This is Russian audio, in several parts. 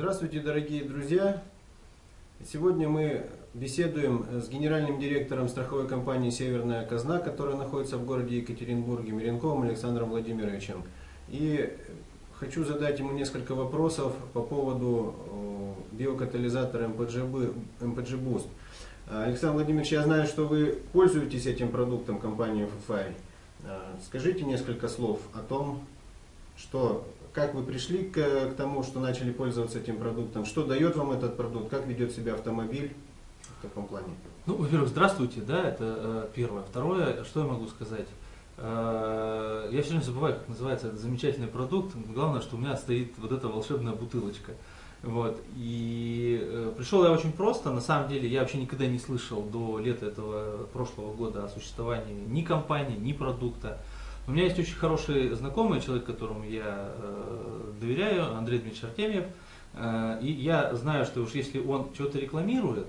Здравствуйте, дорогие друзья! Сегодня мы беседуем с генеральным директором страховой компании «Северная казна», которая находится в городе Екатеринбурге, Миренковым Александром Владимировичем. И хочу задать ему несколько вопросов по поводу биокатализатора МПГ, МПГ. Александр Владимирович, я знаю, что вы пользуетесь этим продуктом компании FFI. Скажите несколько слов о том, что как вы пришли к, к тому, что начали пользоваться этим продуктом, что дает вам этот продукт, как ведет себя автомобиль в таком плане? Ну, во-первых, здравствуйте, да, это э, первое. Второе, что я могу сказать? Э, я все время забываю, как называется этот замечательный продукт. Главное, что у меня стоит вот эта волшебная бутылочка. Вот. И э, пришел я очень просто. На самом деле я вообще никогда не слышал до лета этого прошлого года о существовании ни компании, ни продукта. У меня есть очень хороший знакомый, человек, которому я э, доверяю, Андрей Дмитриевич Артемьев. Э, и я знаю, что уж если он что-то рекламирует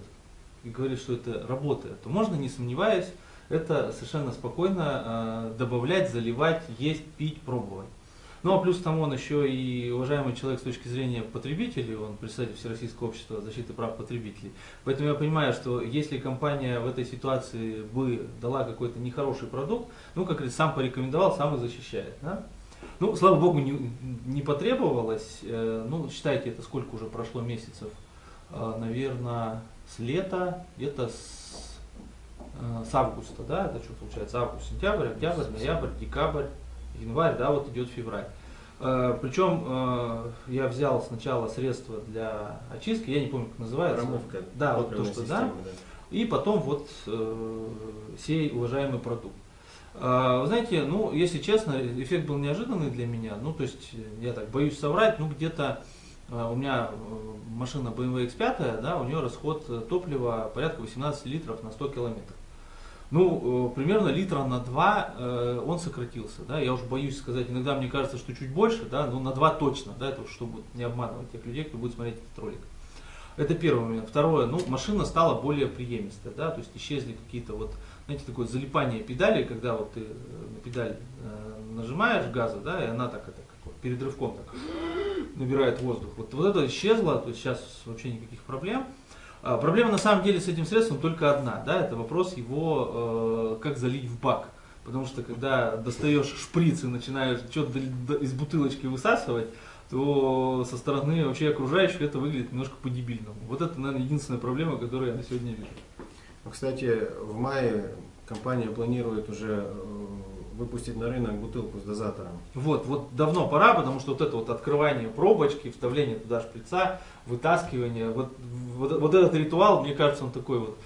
и говорит, что это работает, то можно, не сомневаясь, это совершенно спокойно э, добавлять, заливать, есть, пить, пробовать. Ну а плюс к тому он еще и уважаемый человек с точки зрения потребителей, он представитель Всероссийского общества защиты прав потребителей. Поэтому я понимаю, что если компания в этой ситуации бы дала какой-то нехороший продукт, ну как говорится, сам порекомендовал, сам и защищает. Да? Ну, слава богу, не, не потребовалось. Э, ну, считайте, это сколько уже прошло месяцев? Э, наверное, с лета, где-то с, э, с августа, да, это что получается, август, сентябрь, октябрь, ноябрь, декабрь, январь, да, вот идет февраль. Э, Причем э, я взял сначала средства для очистки, я не помню, как называется. Промывка. Да, вот то, что система, да. И потом вот э, сей уважаемый продукт. Вы знаете, ну, если честно, эффект был неожиданный для меня. Ну, то есть, я так боюсь соврать, ну, где-то у меня машина BMW X5, да, у нее расход топлива порядка 18 литров на 100 километров. Ну, э, примерно литра на 2 э, он сократился, да, я уже боюсь сказать, иногда мне кажется, что чуть больше, да, но на 2 точно, да, это чтобы не обманывать тех людей, кто будет смотреть этот ролик. Это первый момент. Второе, ну, машина стала более приемистая, да, то есть исчезли какие-то вот, знаете, такое залипание педали, когда вот ты на педаль э, нажимаешь газа, да, и она так это как вот, перед рывком так набирает воздух. Вот, вот это исчезло, то есть сейчас вообще никаких проблем. А, проблема на самом деле с этим средством только одна, да, это вопрос его, э, как залить в бак. Потому что когда достаешь шприц и начинаешь что-то из бутылочки высасывать, то со стороны вообще окружающих это выглядит немножко по-дебильному. Вот это, наверное, единственная проблема, которую я на сегодня вижу. Ну, кстати, в мае компания планирует уже э, выпустить на рынок бутылку с дозатором. Вот, вот давно пора, потому что вот это вот открывание пробочки, вставление туда шприца, вытаскивание, вот, вот, вот этот ритуал, мне кажется, он такой вот,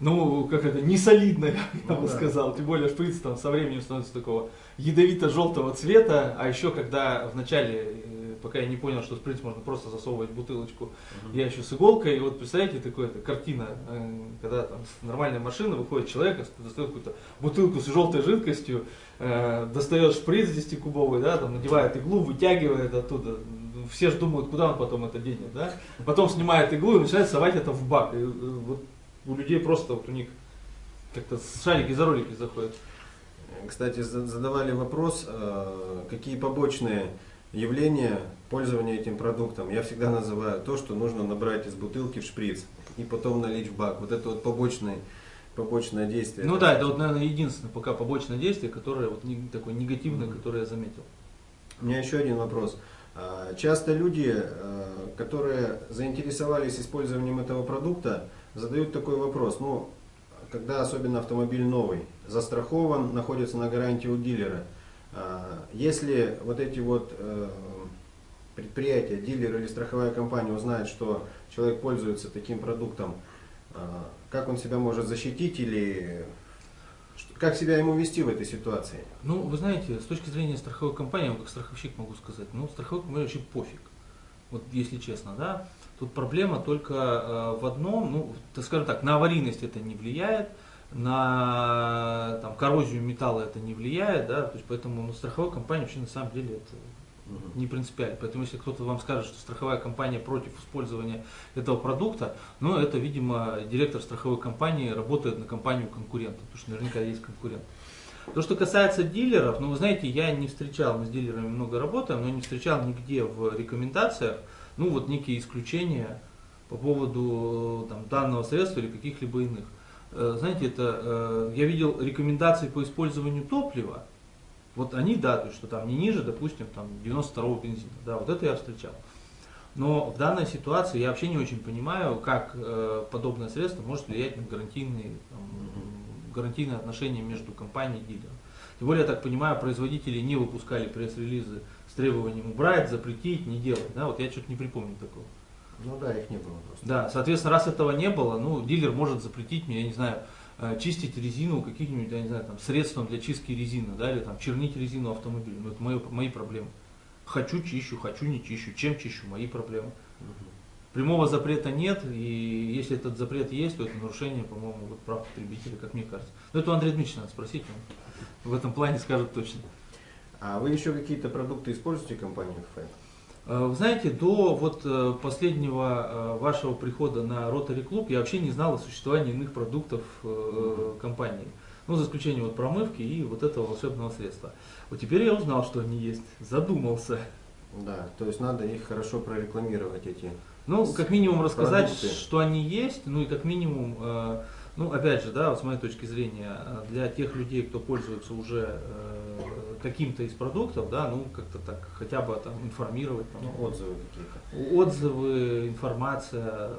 ну, как это, не солидно, я ну, бы да. сказал. Тем более шприц там со временем становится такого ядовито-желтого цвета, а еще когда в начале пока я не понял, что шприц можно просто засовывать бутылочку. Uh-huh. Я еще с иголкой, и вот представляете, такая картина, э, когда там нормальная машина, выходит человек, достает какую-то бутылку с желтой жидкостью, э, достает шприц 10-кубовый, да, там надевает иглу, вытягивает оттуда. Все же думают, куда он потом это денет, да? Потом снимает иглу и начинает совать это в бак. И, э, вот у людей просто вот у них как-то шарики за ролики заходят. Кстати, задавали вопрос, какие побочные явление пользования этим продуктом я всегда называю то, что нужно набрать из бутылки в шприц и потом налить в бак. Вот это вот побочное, побочное действие. Ну да, это вот, наверное, единственное пока побочное действие, которое вот такое негативное, mm-hmm. которое я заметил. У меня еще один вопрос. А, часто люди, а, которые заинтересовались использованием этого продукта, задают такой вопрос. Ну, когда особенно автомобиль новый, застрахован, находится на гарантии у дилера – если вот эти вот э, предприятия, дилер или страховая компания узнает, что человек пользуется таким продуктом, а, как он себя может защитить или как себя ему вести в этой ситуации? Ну, вы знаете, с точки зрения страховой компании, как страховщик могу сказать, ну, страховой компании вообще пофиг. Вот если честно, да. Тут проблема только э, в одном, ну, скажем так, на аварийность это не влияет, на там, коррозию металла это не влияет, да, то есть поэтому ну, страховая компания вообще на самом деле это не принципиально. Поэтому если кто-то вам скажет, что страховая компания против использования этого продукта, ну это, видимо, директор страховой компании работает на компанию конкурента, потому что наверняка есть конкурент. То, что касается дилеров, ну вы знаете, я не встречал, мы с дилерами много работаем, но не встречал нигде в рекомендациях, ну вот некие исключения по поводу там, данного средства или каких-либо иных. Э, знаете, это э, я видел рекомендации по использованию топлива, вот они, да, то есть, что там не ниже, допустим, там 92 бензина, да, вот это я встречал. Но в данной ситуации я вообще не очень понимаю, как э, подобное средство может влиять на гарантийные, там, гарантийные отношения между компанией и дилером. Тем более, я так понимаю, производители не выпускали пресс-релизы с требованием убрать, запретить, не делать. Да? Вот я что-то не припомню такого. Ну да, их не было просто. Да, соответственно, раз этого не было, ну, дилер может запретить мне, я не знаю, э, чистить резину каких-нибудь, я не знаю, там, средством для чистки резины, да, или там чернить резину автомобиля. Ну, это мои, мои проблемы. Хочу чищу, хочу не чищу, чем чищу, мои проблемы. Прямого запрета нет, и если этот запрет есть, то это нарушение, по-моему, вот прав потребителя, как мне кажется. Но это у Андрея Дмитриевича надо спросить, он в этом плане скажет точно. А вы еще какие-то продукты используете компанию ФФ? Э, Вы знаете, до вот э, последнего э, вашего прихода на Rotary Club я вообще не знал о существовании иных продуктов компании. Ну, за исключением вот промывки и вот этого волшебного средства. Вот теперь я узнал, что они есть. Задумался. Да, то есть надо их хорошо прорекламировать, эти. Ну, как минимум рассказать, Продукты. что они есть, ну и как минимум, ну опять же, да, вот с моей точки зрения, для тех людей, кто пользуется уже каким-то из продуктов, да, ну как-то так, хотя бы там информировать, там, Ну, отзывы какие-то. отзывы, информация,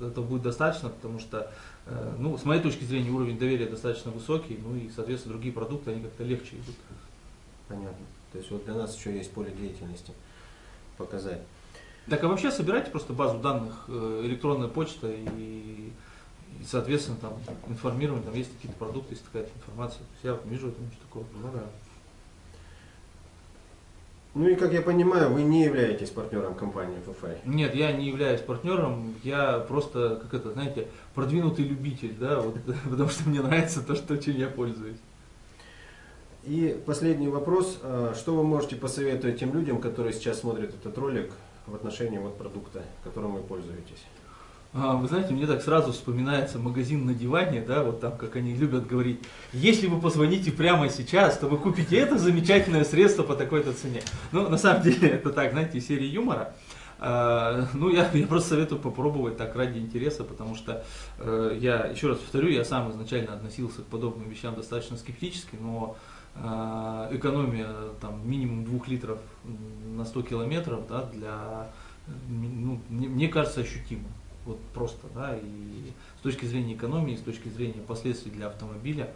это будет достаточно, потому что, э, ну, с моей точки зрения, уровень доверия достаточно высокий, ну и, соответственно, другие продукты, они как-то легче идут. Понятно. То есть вот для нас еще есть поле деятельности показать. Так а вообще собирайте просто базу данных, э, электронная почта и, и, соответственно, там информировать, там есть какие-то продукты, есть какая-то информация. То есть я вот вижу в этом ничего такого. Ну да. Ну и как я понимаю, вы не являетесь партнером компании ФФ. Нет, я не являюсь партнером, я просто, как это, знаете, продвинутый любитель, да, вот, потому что мне нравится то, что, чем я пользуюсь. И последний вопрос. А, Что вы можете посоветовать тем людям, которые сейчас смотрят этот ролик в отношении вот продукта, которым вы пользуетесь? А, Вы знаете, мне так сразу вспоминается магазин на диване, да, вот там, как они любят говорить, если вы позвоните прямо сейчас, то вы купите это замечательное средство по такой-то цене. Ну, на самом деле, это так, знаете, из серии юмора. А, Ну, я, я просто советую попробовать так ради интереса, потому что э, я, еще раз повторю, я сам изначально относился к подобным вещам достаточно скептически, но а, экономия там минимум двух литров на 100 километров, да, для, ну, мне, кажется, ощутимо. Вот просто, да, и с точки зрения экономии, с точки зрения последствий для автомобиля,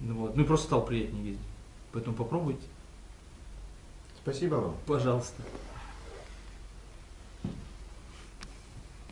ну, вот, ну и просто стал приятнее ездить. Поэтому попробуйте, Спасибо вам. пожалуйста.